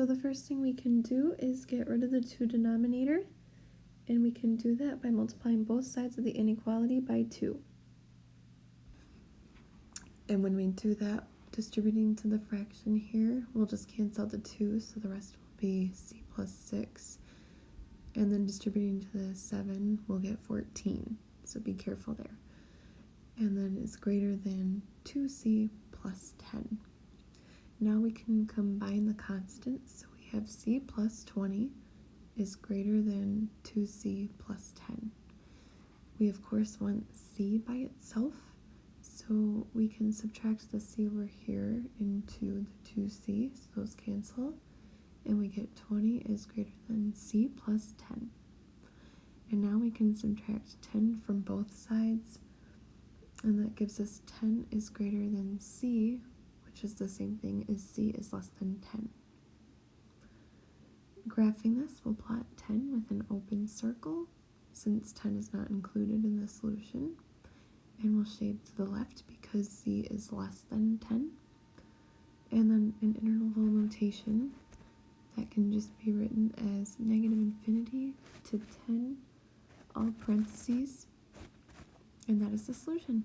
So the first thing we can do is get rid of the 2 denominator, and we can do that by multiplying both sides of the inequality by 2. And when we do that, distributing to the fraction here, we'll just cancel the 2, so the rest will be c plus 6. And then distributing to the 7, we'll get 14, so be careful there. And then it's greater than 2c plus 10. Now we can combine the constants. So we have c plus 20 is greater than 2c plus 10. We of course want c by itself, so we can subtract the c over here into the 2c, so those cancel, and we get 20 is greater than c plus 10. And now we can subtract 10 from both sides, and that gives us 10 is greater than c which is the same thing as c is less than 10. Graphing this, we'll plot 10 with an open circle, since 10 is not included in the solution, and we'll shade to the left because c is less than 10. And then an interval notation that can just be written as negative infinity to 10, all parentheses, and that is the solution.